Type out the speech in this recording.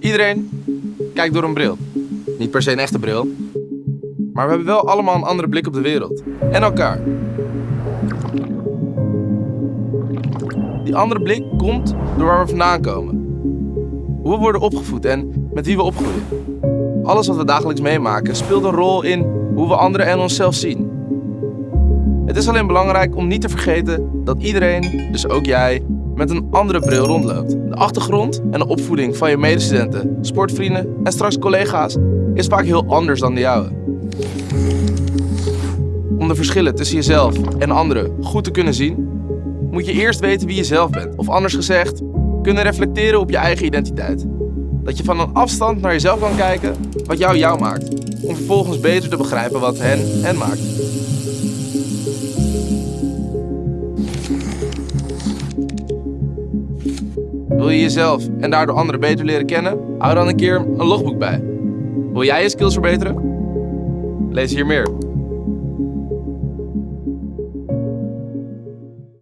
Iedereen kijkt door een bril. Niet per se een echte bril. Maar we hebben wel allemaal een andere blik op de wereld. En elkaar. Die andere blik komt door waar we vandaan komen. Hoe we worden opgevoed en met wie we opgroeien. Alles wat we dagelijks meemaken speelt een rol in hoe we anderen en onszelf zien. Het is alleen belangrijk om niet te vergeten dat iedereen, dus ook jij, met een andere bril rondloopt. De achtergrond en de opvoeding van je medestudenten, sportvrienden en straks collega's is vaak heel anders dan de jouwe. Om de verschillen tussen jezelf en anderen goed te kunnen zien, moet je eerst weten wie je zelf bent. Of anders gezegd, kunnen reflecteren op je eigen identiteit. Dat je van een afstand naar jezelf kan kijken wat jou jou maakt. Om vervolgens beter te begrijpen wat hen hen maakt. Wil je jezelf en daardoor anderen beter leren kennen? Hou dan een keer een logboek bij. Wil jij je skills verbeteren? Lees hier meer.